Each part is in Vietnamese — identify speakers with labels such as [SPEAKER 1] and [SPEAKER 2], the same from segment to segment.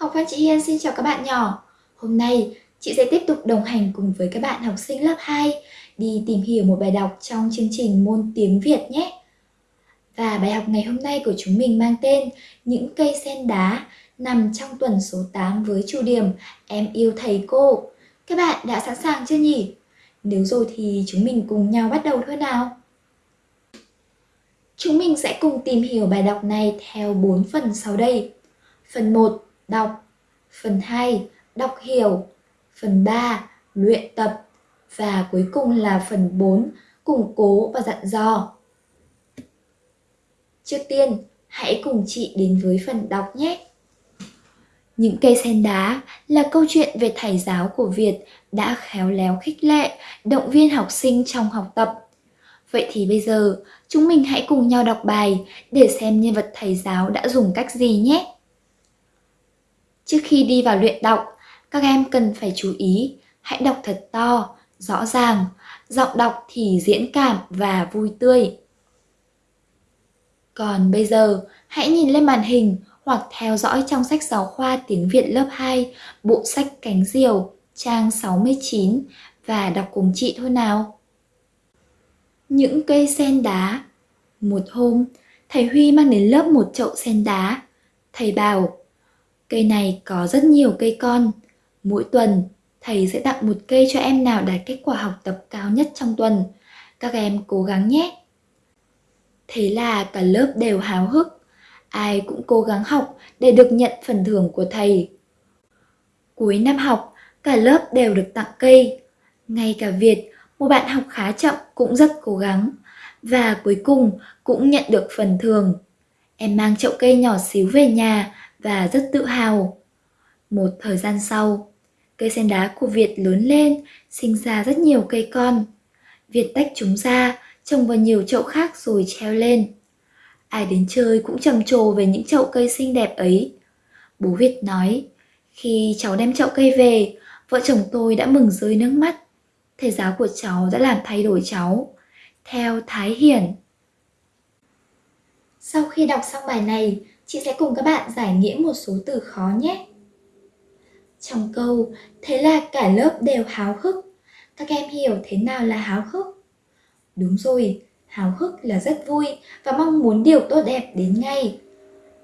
[SPEAKER 1] Học văn chị Hiên xin chào các bạn nhỏ. Hôm nay, chị sẽ tiếp tục đồng hành cùng với các bạn học sinh lớp 2 đi tìm hiểu một bài đọc trong chương trình môn tiếng Việt nhé. Và bài học ngày hôm nay của chúng mình mang tên Những cây sen đá nằm trong tuần số 8 với chủ điểm Em yêu thầy cô. Các bạn đã sẵn sàng chưa nhỉ? Nếu rồi thì chúng mình cùng nhau bắt đầu thôi nào. Chúng mình sẽ cùng tìm hiểu bài đọc này theo 4 phần sau đây. Phần 1 đọc, phần 2 đọc hiểu, phần 3 luyện tập và cuối cùng là phần 4 củng cố và dặn dò. Trước tiên, hãy cùng chị đến với phần đọc nhé. Những cây sen đá là câu chuyện về thầy giáo của Việt đã khéo léo khích lệ, động viên học sinh trong học tập. Vậy thì bây giờ, chúng mình hãy cùng nhau đọc bài để xem nhân vật thầy giáo đã dùng cách gì nhé. Trước khi đi vào luyện đọc, các em cần phải chú ý, hãy đọc thật to, rõ ràng, giọng đọc thì diễn cảm và vui tươi. Còn bây giờ, hãy nhìn lên màn hình hoặc theo dõi trong sách giáo khoa tiếng Việt lớp 2, bộ sách Cánh Diều, trang 69 và đọc cùng chị thôi nào. Những cây sen đá Một hôm, thầy Huy mang đến lớp một chậu sen đá. Thầy bảo, Cây này có rất nhiều cây con. Mỗi tuần, thầy sẽ tặng một cây cho em nào đạt kết quả học tập cao nhất trong tuần. Các em cố gắng nhé. Thế là cả lớp đều háo hức. Ai cũng cố gắng học để được nhận phần thưởng của thầy. Cuối năm học, cả lớp đều được tặng cây. Ngay cả Việt, một bạn học khá chậm cũng rất cố gắng. Và cuối cùng cũng nhận được phần thưởng. Em mang chậu cây nhỏ xíu về nhà và rất tự hào. Một thời gian sau, cây sen đá của Việt lớn lên, sinh ra rất nhiều cây con. Việt tách chúng ra, trồng vào nhiều chậu khác rồi treo lên. Ai đến chơi cũng trầm trồ về những chậu cây xinh đẹp ấy. Bố Việt nói, khi cháu đem chậu cây về, vợ chồng tôi đã mừng rơi nước mắt. Thầy giáo của cháu đã làm thay đổi cháu. Theo Thái Hiển. Sau khi đọc xong bài này, chị sẽ cùng các bạn giải nghĩa một số từ khó nhé. Trong câu, thế là cả lớp đều háo hức. Các em hiểu thế nào là háo hức? Đúng rồi, háo hức là rất vui và mong muốn điều tốt đẹp đến ngay.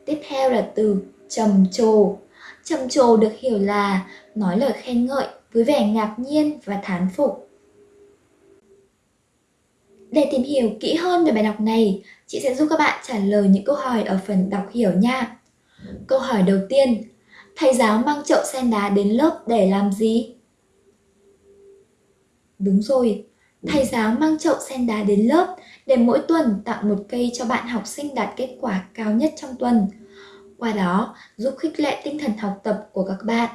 [SPEAKER 1] Tiếp theo là từ trầm trồ. Trầm trồ được hiểu là nói lời khen ngợi với vẻ ngạc nhiên và thán phục. Để tìm hiểu kỹ hơn về bài đọc này, chị sẽ giúp các bạn trả lời những câu hỏi ở phần đọc hiểu nha. Câu hỏi đầu tiên, thầy giáo mang chậu sen đá đến lớp để làm gì? Đúng rồi, thầy giáo mang chậu sen đá đến lớp để mỗi tuần tặng một cây cho bạn học sinh đạt kết quả cao nhất trong tuần. Qua đó, giúp khích lệ tinh thần học tập của các bạn.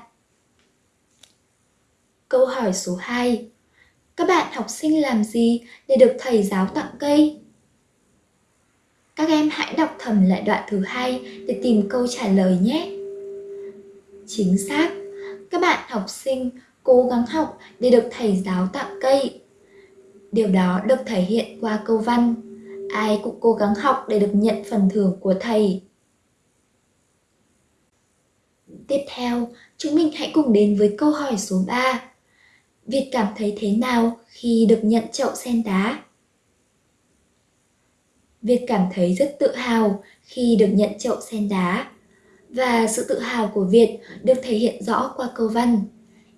[SPEAKER 1] Câu hỏi số 2 các bạn học sinh làm gì để được thầy giáo tặng cây? Các em hãy đọc thầm lại đoạn thứ hai để tìm câu trả lời nhé. Chính xác, các bạn học sinh cố gắng học để được thầy giáo tặng cây. Điều đó được thể hiện qua câu văn. Ai cũng cố gắng học để được nhận phần thưởng của thầy. Tiếp theo, chúng mình hãy cùng đến với câu hỏi số 3. Việt cảm thấy thế nào khi được nhận chậu sen đá? Việt cảm thấy rất tự hào khi được nhận chậu sen đá. Và sự tự hào của Việt được thể hiện rõ qua câu văn.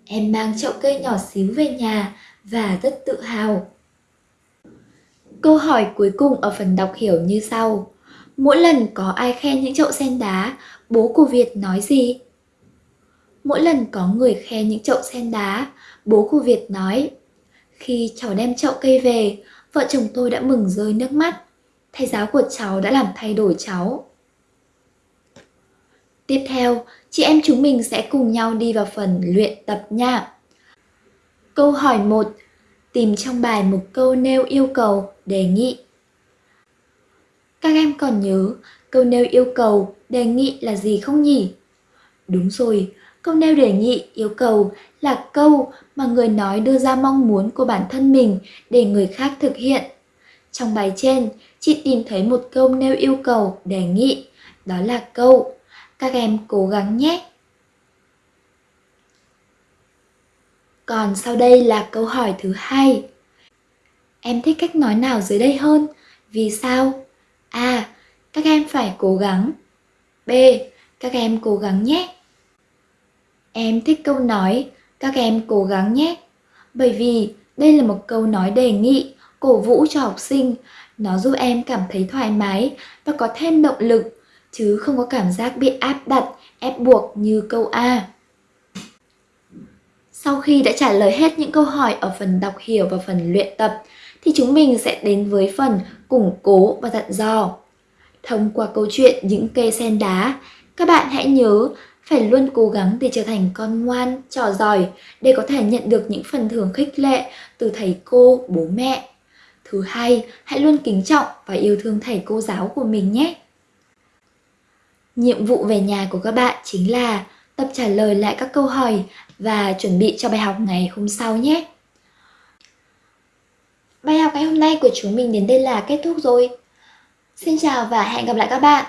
[SPEAKER 1] Em mang chậu cây nhỏ xíu về nhà và rất tự hào. Câu hỏi cuối cùng ở phần đọc hiểu như sau. Mỗi lần có ai khen những chậu sen đá, bố của Việt nói gì? Mỗi lần có người khen những chậu sen đá, bố của Việt nói Khi cháu đem chậu cây về, vợ chồng tôi đã mừng rơi nước mắt. Thầy giáo của cháu đã làm thay đổi cháu. Tiếp theo, chị em chúng mình sẽ cùng nhau đi vào phần luyện tập nha. Câu hỏi 1. Tìm trong bài một câu nêu yêu cầu, đề nghị. Các em còn nhớ câu nêu yêu cầu, đề nghị là gì không nhỉ? Đúng rồi, Câu nêu đề nghị, yêu cầu là câu mà người nói đưa ra mong muốn của bản thân mình để người khác thực hiện. Trong bài trên, chị tìm thấy một câu nêu yêu cầu, đề nghị, đó là câu Các em cố gắng nhé! Còn sau đây là câu hỏi thứ hai. Em thích cách nói nào dưới đây hơn? Vì sao? A. Các em phải cố gắng. B. Các em cố gắng nhé. Em thích câu nói các em cố gắng nhé. Bởi vì đây là một câu nói đề nghị, cổ vũ cho học sinh. Nó giúp em cảm thấy thoải mái và có thêm động lực, chứ không có cảm giác bị áp đặt, ép buộc như câu A. Sau khi đã trả lời hết những câu hỏi ở phần đọc hiểu và phần luyện tập, thì chúng mình sẽ đến với phần củng cố và dặn dò. Thông qua câu chuyện những cây sen đá, các bạn hãy nhớ phải luôn cố gắng để trở thành con ngoan, trò giỏi để có thể nhận được những phần thưởng khích lệ từ thầy cô, bố mẹ. Thứ hai, hãy luôn kính trọng và yêu thương thầy cô giáo của mình nhé. Nhiệm vụ về nhà của các bạn chính là tập trả lời lại các câu hỏi và chuẩn bị cho bài học ngày hôm sau nhé. Bài học ngày hôm nay của chúng mình đến đây là kết thúc rồi. Xin chào và hẹn gặp lại các bạn.